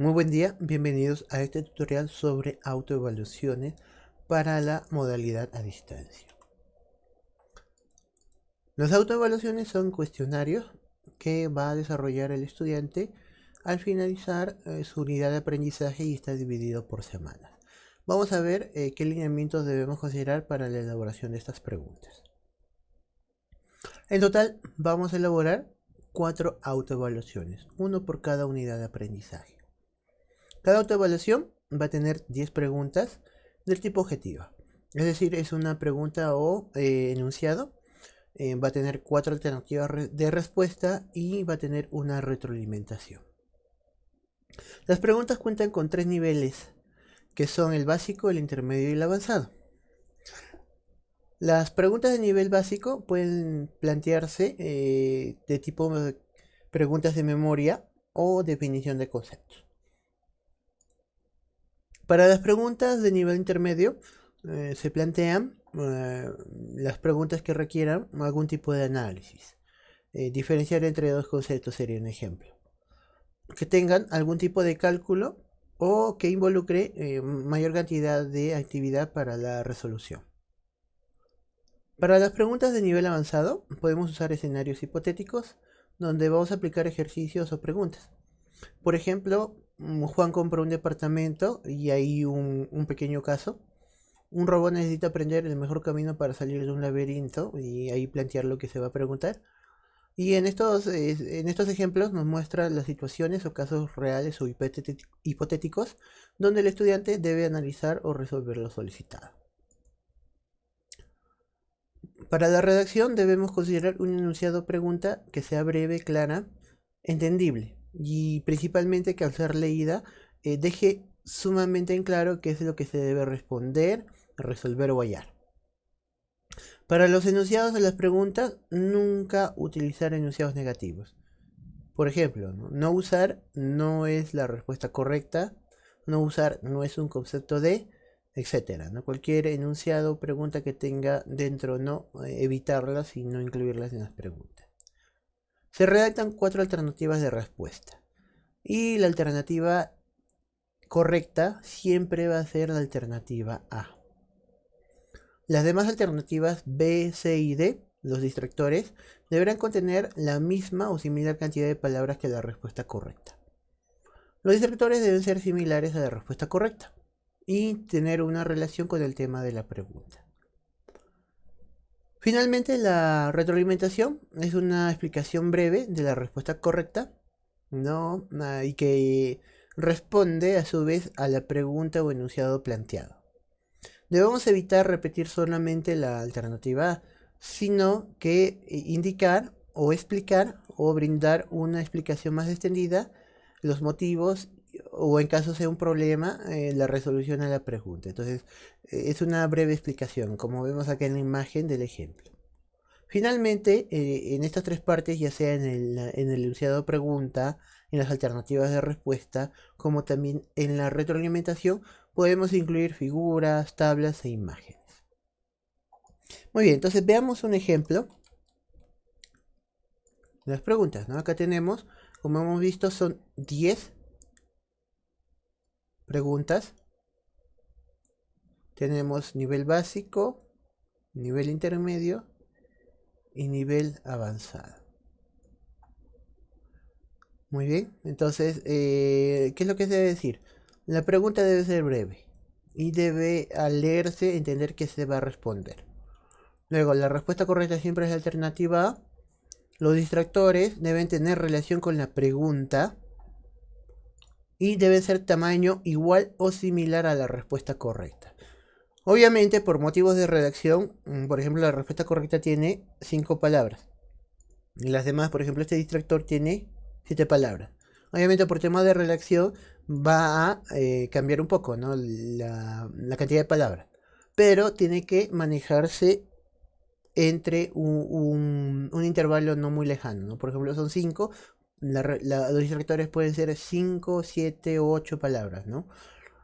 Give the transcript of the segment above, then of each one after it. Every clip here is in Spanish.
Muy buen día, bienvenidos a este tutorial sobre autoevaluaciones para la modalidad a distancia. Las autoevaluaciones son cuestionarios que va a desarrollar el estudiante al finalizar eh, su unidad de aprendizaje y está dividido por semanas. Vamos a ver eh, qué lineamientos debemos considerar para la elaboración de estas preguntas. En total vamos a elaborar cuatro autoevaluaciones, uno por cada unidad de aprendizaje. Cada autoevaluación va a tener 10 preguntas del tipo objetiva. Es decir, es una pregunta o eh, enunciado. Eh, va a tener cuatro alternativas de respuesta y va a tener una retroalimentación. Las preguntas cuentan con tres niveles, que son el básico, el intermedio y el avanzado. Las preguntas de nivel básico pueden plantearse eh, de tipo preguntas de memoria o definición de conceptos. Para las preguntas de nivel intermedio eh, se plantean eh, las preguntas que requieran algún tipo de análisis. Eh, diferenciar entre dos conceptos sería un ejemplo. Que tengan algún tipo de cálculo o que involucre mayor cantidad de actividad para la resolución. Para las preguntas de nivel avanzado podemos usar escenarios hipotéticos donde vamos a aplicar ejercicios o preguntas. Por ejemplo, Juan compra un departamento y hay un, pequeño caso. Un robot necesita aprender el mejor camino para salir de un laberinto y ahí plantear lo que se va a preguntar. Y en estos, en estos ejemplos nos muestra las situaciones o casos reales o hipotéticos donde el estudiante debe analizar o resolver lo solicitado. Para la redacción debemos considerar un enunciado pregunta que sea breve, clara, entendible y principalmente que al ser leída eh, deje sumamente en claro qué es lo que se debe responder, resolver o hallar. Para los enunciados de las preguntas, nunca utilizar enunciados negativos. Por ejemplo, no, usar no es la respuesta correcta, no usar no es un concepto de, etc. ¿no? Cualquier enunciado o pregunta que tenga dentro no, eh, evitarlas y no incluirlas en las preguntas. Se redactan cuatro alternativas de respuesta. Y la alternativa correcta siempre va a ser la alternativa A. Las demás alternativas B, C y D, los distractores, deberán contener la misma o similar cantidad de palabras que la respuesta correcta. Los distractores deben ser similares a la respuesta correcta y tener una relación con el tema de la pregunta. Finalmente, la retroalimentación es una explicación breve de la respuesta correcta, ¿no? Ah, y que responde a su vez a la pregunta o enunciado planteado. Debemos evitar repetir solamente la alternativa A, sino que indicar o explicar o brindar una explicación más extendida, los motivos o en caso sea un problema, eh, la resolución a la pregunta. Entonces, eh, es una breve explicación, como vemos acá en la imagen del ejemplo. Finalmente, eh, en estas tres partes, ya sea en el, en el enunciado pregunta, en las alternativas de respuesta, como también en la retroalimentación, podemos incluir figuras, tablas e imágenes. Muy bien, entonces veamos un ejemplo. Las preguntas, ¿no? Acá tenemos, como hemos visto, son 10 preguntas. Tenemos nivel básico, nivel intermedio y nivel avanzado. Muy bien, entonces, eh, ¿qué es lo que se debe decir? La pregunta debe ser breve y debe al leerse entender que se va a responder. Luego, la respuesta correcta siempre es la alternativa A. Los distractores deben tener relación con la pregunta y debe ser tamaño igual o similar a la respuesta correcta. Obviamente, por motivos de redacción, mm, por ejemplo, la respuesta correcta tiene 5 palabras. Y las demás, por ejemplo, este distractor tiene 7 palabras. Obviamente, por tema de redacción, va a eh, cambiar un poco la, cantidad de palabras. Pero tiene que manejarse entre un, intervalo no muy lejano. Por ejemplo, son 5, los distractores pueden ser 5, 7 o 8 palabras, ¿no?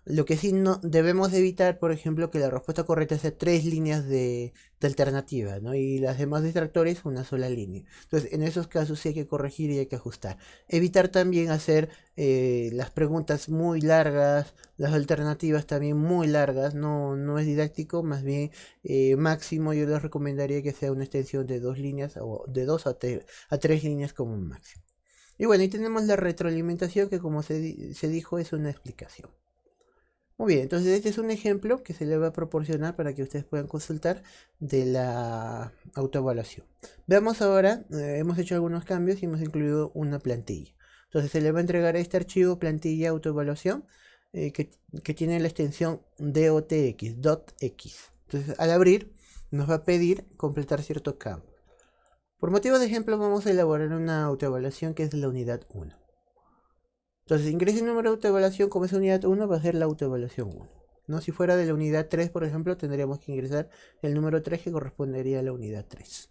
Lo que sí no debemos evitar, por ejemplo, que la respuesta correcta sea tres líneas de, alternativa, ¿no? Y las demás distractores una sola línea. Entonces, en esos casos sí hay que corregir y hay que ajustar. Evitar también hacer eh, las preguntas muy largas, las alternativas también muy largas, no, no es didáctico, más bien eh, máximo yo les recomendaría que sea una extensión de dos líneas o de dos a, a tres líneas como máximo. Y bueno, y tenemos la retroalimentación que como se, se dijo es una explicación. Muy bien, entonces este es un ejemplo que se le va a proporcionar para que ustedes puedan consultar de la autoevaluación. Veamos ahora, eh, hemos hecho algunos cambios y hemos incluido una plantilla. Entonces se le va a entregar este archivo plantilla autoevaluación eh, que, que, tiene la extensión DOTX, .x. Entonces al abrir nos va a pedir completar cierto campo. Por motivo de ejemplo vamos a elaborar una autoevaluación que es la unidad 1. Entonces, ingrese el número de autoevaluación como es unidad 1, va a ser la autoevaluación 1. ¿no? Si fuera de la unidad 3, por ejemplo, tendríamos que ingresar el número 3 que correspondería a la unidad 3.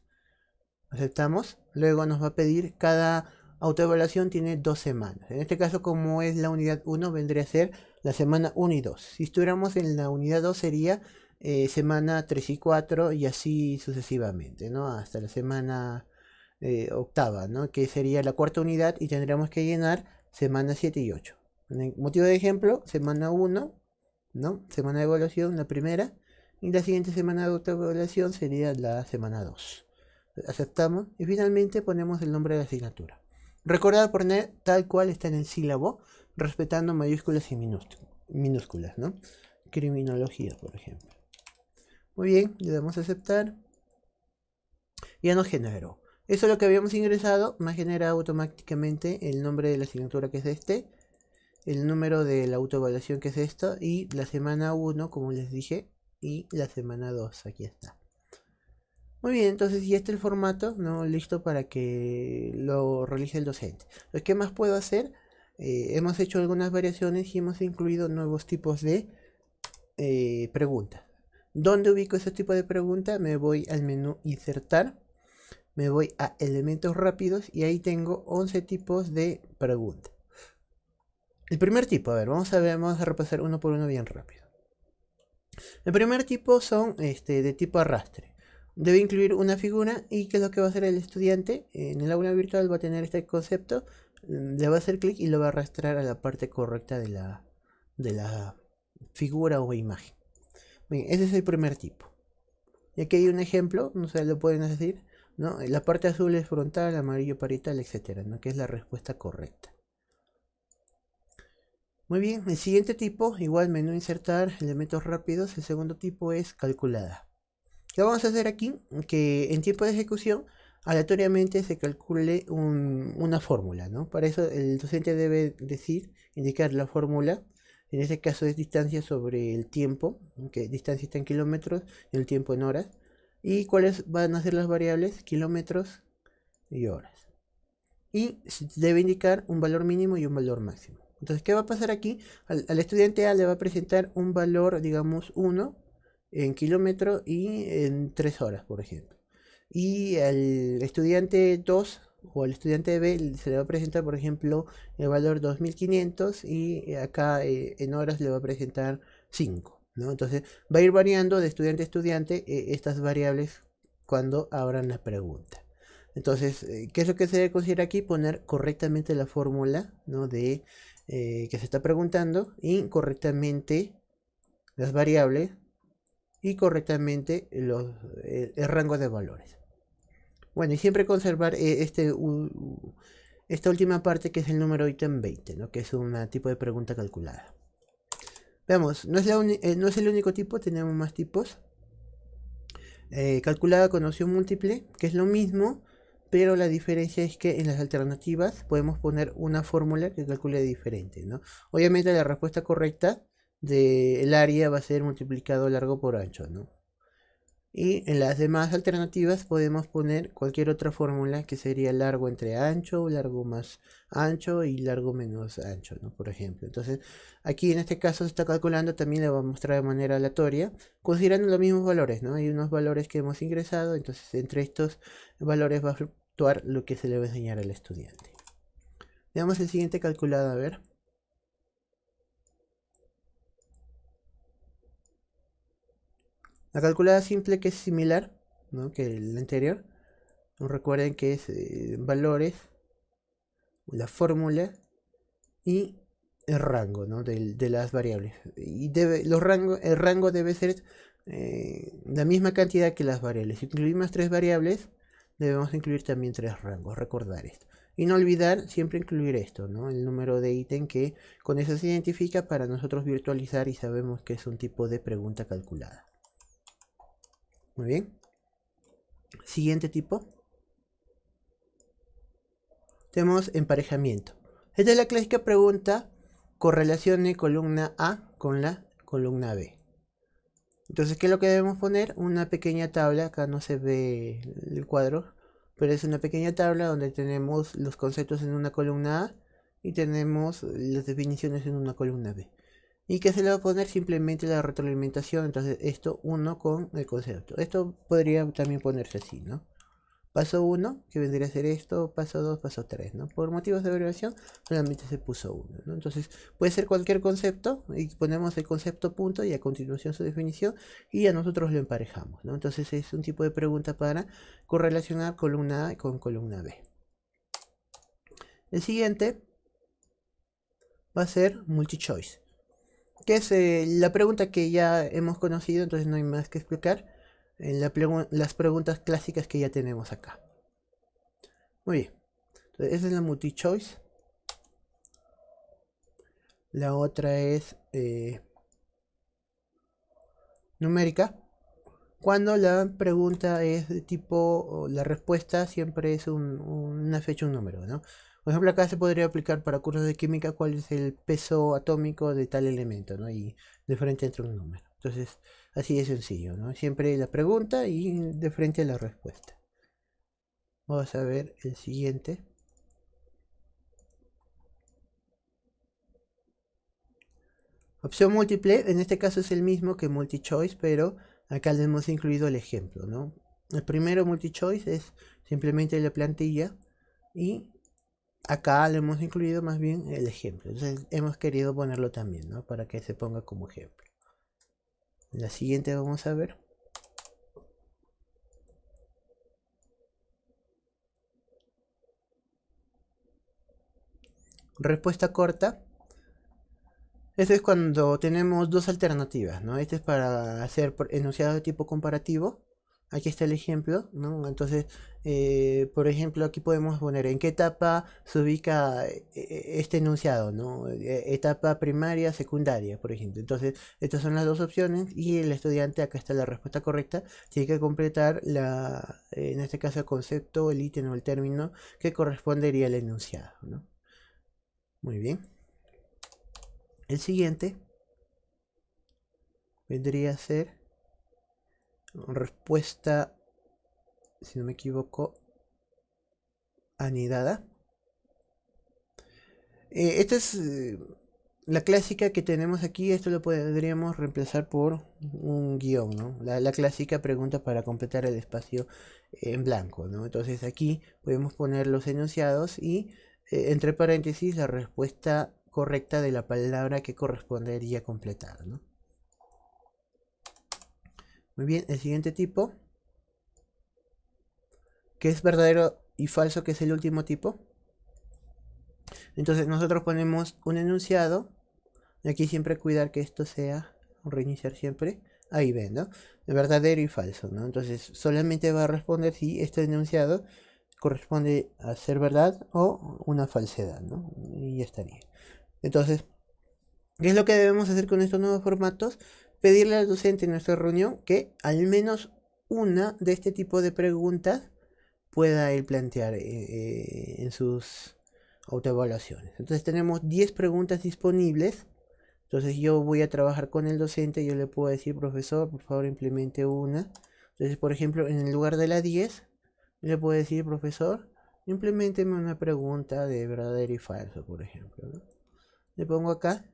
Aceptamos. Luego nos va a pedir, cada autoevaluación tiene dos semanas. En este caso, como es la unidad 1, vendría a ser la semana 1 y 2. Si estuviéramos en la unidad 2, sería eh, semana 3 y 4 y así sucesivamente, ¿no? Hasta la semana eh, octava, ¿no? Que sería la cuarta unidad y tendríamos que llenar semana 7 y 8. motivo de ejemplo, semana 1, ¿no? Semana de evaluación, la primera. Y la siguiente semana de autoevaluación sería la semana 2. Aceptamos y finalmente ponemos el nombre de la asignatura. Recordad poner tal cual está en el sílabo, respetando mayúsculas y minúsculas, ¿no? Criminología, por ejemplo. Muy bien, le damos a aceptar. Ya nos generó. Eso es lo que habíamos ingresado, me ha generado automáticamente el nombre de la asignatura que es este, el número de la autoevaluación que es esto, y la semana 1, como les dije, y la semana 2, aquí está. Muy bien, entonces ya está el formato, ¿no? listo para que lo realice el docente. Lo que más puedo hacer, eh, hemos hecho algunas variaciones y hemos incluido nuevos tipos de eh, preguntas. ¿Dónde ubico ese tipo de pregunta? Me voy al menú insertar me voy a elementos rápidos y ahí tengo 11 tipos de preguntas. El primer tipo, a ver, vamos a ver, vamos a repasar uno por uno bien rápido. El primer tipo son este, de tipo arrastre. Debe incluir una figura y qué es lo que va a hacer el estudiante. En el aula virtual va a tener este concepto, mm, le va a hacer clic y lo va a arrastrar a la parte correcta de la, de la figura o imagen. Bien, ese es el primer tipo. Y aquí hay un ejemplo, no sé, lo pueden decir. La parte azul es frontal, amarillo parital, etcétera, ¿no? Que es la respuesta correcta. Muy bien, el siguiente tipo, igual menú insertar, elementos rápidos, el segundo tipo es calculada. ¿Qué vamos a hacer aquí? Que en tiempo de ejecución, aleatoriamente se calcule una fórmula, ¿no? Para eso el docente debe decir, indicar la fórmula, en este caso es distancia sobre el tiempo, que distancia está en kilómetros el tiempo en horas y cuáles van a ser las variables kilómetros y horas. Y debe indicar un valor mínimo y un valor máximo. Entonces, ¿qué va a pasar aquí? Al, estudiante A le va a presentar un valor, digamos, 1 en kilómetros y en 3 horas, por ejemplo. Y al estudiante 2 o al estudiante B se le va a presentar, por ejemplo, el valor 2500 y acá eh, en horas le va a presentar 5. Entonces va a ir variando de estudiante a estudiante eh, estas variables cuando abran la pregunta. Entonces, eh, ¿qué es lo que se debe considerar aquí? Poner correctamente la fórmula de eh, que se está preguntando y correctamente las variables y correctamente los, el, rango de valores. Bueno, y siempre conservar este, esta última parte que es el número ítem 20, ¿no? que es un tipo de pregunta calculada. Veamos, no es, eh, no es el único tipo, tenemos más tipos. Eh, calculada con opción múltiple, que es lo mismo, pero la diferencia es que en las alternativas podemos poner una fórmula que calcule diferente, ¿no? Obviamente la respuesta correcta del área va a ser multiplicado largo por ancho, ¿no? Y en las demás alternativas podemos poner cualquier otra fórmula que sería largo entre ancho, largo más ancho y largo menos ancho, ¿no? Por ejemplo. Entonces, aquí en este caso se está calculando, también le voy a mostrar de manera aleatoria, considerando los mismos valores, ¿no? Hay unos valores que hemos ingresado, entonces entre estos valores va a fluctuar lo que se le va a enseñar al estudiante. Veamos el siguiente calculado, a ver. La calculada simple que es similar ¿no? que el anterior. Recuerden que es eh, valores, la fórmula y el rango ¿no? de, las variables. Y debe, los rangos, el rango debe ser eh, la misma cantidad que las variables. Si incluimos tres variables, debemos incluir también tres rangos. Recordar esto. Y no olvidar siempre incluir esto, ¿no? El número de ítem que con eso se identifica para nosotros virtualizar y sabemos que es un tipo de pregunta calculada. Muy bien. Siguiente tipo. Tenemos emparejamiento. Esta es la clásica pregunta correlacione columna A con la columna B. Entonces, ¿qué es lo que debemos poner? Una pequeña tabla, acá no se ve el cuadro, pero es una pequeña tabla donde tenemos los conceptos en una columna A y tenemos las definiciones en una columna B. ¿Y qué se le va a poner? Simplemente la retroalimentación, entonces esto uno con el concepto. Esto podría también ponerse así, ¿no? Paso 1, que vendría a ser esto, paso 2, paso 3, ¿no? Por motivos de abreviación, solamente se puso 1, ¿no? Entonces, puede ser cualquier concepto, y ponemos el concepto punto y a continuación su definición, y a nosotros lo emparejamos, ¿no? Entonces, es un tipo de pregunta para correlacionar columna A con columna B. El siguiente va a ser multi-choice, que es eh, la pregunta que ya hemos conocido, entonces no hay más que explicar en las preguntas clásicas que ya tenemos acá. Muy bien. Entonces, esa es la multi-choice. La otra es eh, numérica. Cuando la pregunta es de tipo, la respuesta siempre es una fecha, un número, ¿no? Por ejemplo, acá se podría aplicar para cursos de química cuál es el peso atómico de tal elemento, ¿no? Y de frente entre un número. Entonces, Así de sencillo, ¿no? Siempre la pregunta y de frente la respuesta. Vamos a ver el siguiente. Opción múltiple, en este caso es el mismo que multi-choice, pero acá le hemos incluido el ejemplo, ¿no? El primero multi-choice es simplemente la plantilla y acá le hemos incluido más bien el ejemplo. Entonces hemos querido ponerlo también, ¿no? Para que se ponga como ejemplo. La siguiente vamos a ver. Respuesta corta. Esto es cuando tenemos dos alternativas, ¿no? Este es para hacer enunciado de tipo comparativo Aquí está el ejemplo, ¿no? Entonces, eh, por ejemplo, aquí podemos poner en qué etapa se ubica eh, eh, este enunciado, ¿no? Etapa primaria, secundaria, por ejemplo. Entonces, estas son las dos opciones y el estudiante, acá está la respuesta correcta, tiene que completar la, en este caso el concepto, el ítem o el término que correspondería al enunciado, ¿no? Muy bien. El siguiente vendría a ser respuesta, si no me equivoco, anidada. Eh, esta es eh, la clásica que tenemos aquí. Esto lo podríamos reemplazar por un guion, ¿no? La, clásica pregunta para completar el espacio en blanco, ¿no? Entonces aquí podemos poner los enunciados y eh, entre paréntesis la respuesta correcta de la palabra que correspondería completar, ¿no? Muy bien, el siguiente tipo. Que es verdadero y falso, que es el último tipo. Entonces nosotros ponemos un enunciado. Y aquí siempre cuidar que esto sea, reiniciar siempre. Ahí ven, ¿no? verdadero y falso, ¿no? Entonces solamente va a responder si este enunciado corresponde a ser verdad o una falsedad, ¿no? Y ya estaría. Entonces, ¿qué es lo que debemos hacer con estos nuevos formatos? Pedirle al docente en nuestra reunión que al menos una de este tipo de preguntas pueda él plantear eh, eh, en sus autoevaluaciones. Entonces tenemos 10 preguntas disponibles. Entonces yo voy a trabajar con el docente, yo le puedo decir, profesor, por favor implemente una. Entonces, por ejemplo, en el lugar de la 10, le puedo decir, profesor, implementeme una pregunta de verdadero y falso, por ejemplo. Le pongo acá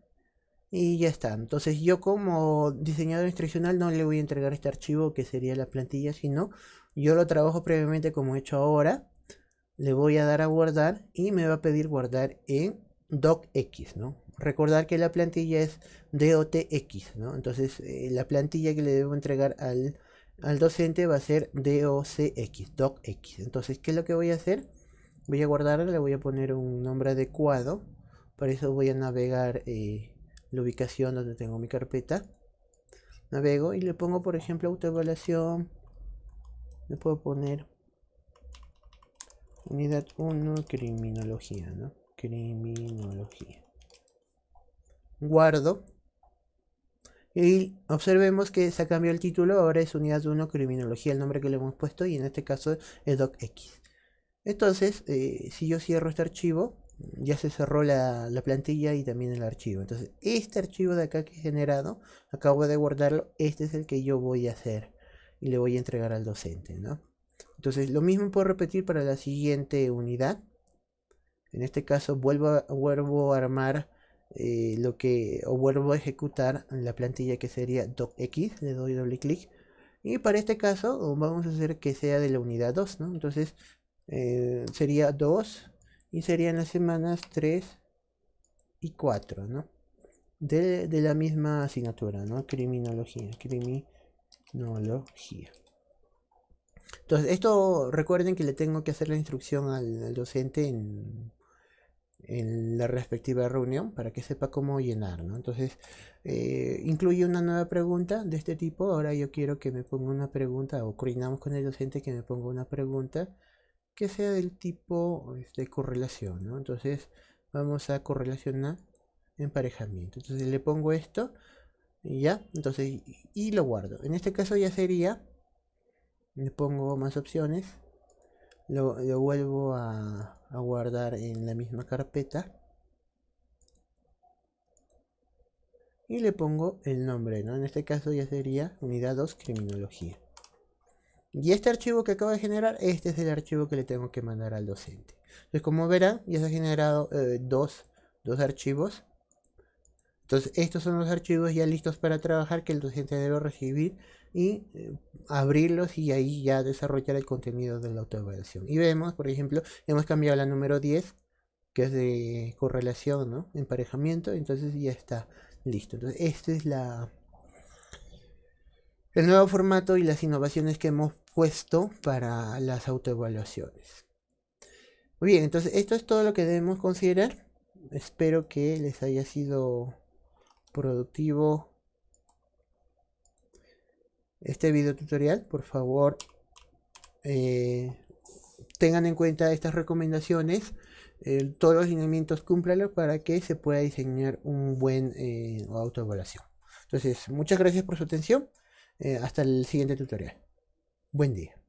y ya está. Entonces yo como diseñador instruccional no le voy a entregar este archivo que sería la plantilla, sino yo lo trabajo previamente como he hecho ahora. Le voy a dar a guardar y me va a pedir guardar en docx, ¿no? recordar que la plantilla es DOTX, ¿no? Entonces eh, la plantilla que le debo entregar al, al docente va a ser DOCX, DOCX. Entonces, ¿qué es lo que voy a hacer? Voy a guardarla, le voy a poner un nombre adecuado. Para eso voy a navegar eh, la ubicación donde tengo mi carpeta. Navego y le pongo, por ejemplo, autoevaluación. Le puedo poner unidad 1, criminología, ¿no? Criminología. Guardo. Y observemos que se ha cambiado el título, ahora es unidad 1, criminología, el nombre que le hemos puesto, y en este caso es docx. Entonces, eh, si yo cierro este archivo, ya se cerró la, plantilla y también el archivo. Entonces, este archivo de acá que he generado, acabo de guardarlo, este es el que yo voy a hacer y le voy a entregar al docente, ¿no? Entonces, lo mismo puedo repetir para la siguiente unidad. En este caso, vuelvo a, vuelvo a armar eh, lo que, o vuelvo a ejecutar la plantilla que sería docx, le doy doble clic. Y para este caso, vamos a hacer que sea de la unidad 2, ¿no? Entonces, eh, sería 2 y serían las semanas 3 y 4, ¿no? De, la misma asignatura, ¿no? Criminología, criminología. Entonces, esto recuerden que le tengo que hacer la instrucción al, docente en, en, la respectiva reunión para que sepa cómo llenar, ¿no? Entonces, eh, incluye una nueva pregunta de este tipo. Ahora yo quiero que me ponga una pregunta o coordinamos con el docente que me ponga una pregunta que sea del tipo de este, correlación, ¿no? Entonces vamos a correlacionar emparejamiento. Entonces le pongo esto y ya, entonces y lo guardo. En este caso ya sería, le pongo más opciones, lo, vuelvo a, a guardar en la misma carpeta. Y le pongo el nombre, ¿no? En este caso ya sería unidad 2 criminología. Y este archivo que acabo de generar, este es el archivo que le tengo que mandar al docente. Entonces, como verán, ya se han generado eh, dos, archivos. Entonces, estos son los archivos ya listos para trabajar que el docente debe recibir y eh, abrirlos y ahí ya desarrollar el contenido de la autoevaluación. Y vemos, por ejemplo, hemos cambiado la número 10, que es de correlación, ¿no? Emparejamiento, entonces ya está listo. Entonces, esta es la, el nuevo formato y las innovaciones que hemos puesto para las autoevaluaciones. Muy bien, entonces esto es todo lo que debemos considerar. Espero que les haya sido productivo este video tutorial. Por favor, eh, tengan en cuenta estas recomendaciones. todos los lineamientos cúmplanlos para que se pueda diseñar un buen eh, autoevaluación. Entonces, muchas gracias por su atención. Eh, hasta el siguiente tutorial. Buen día.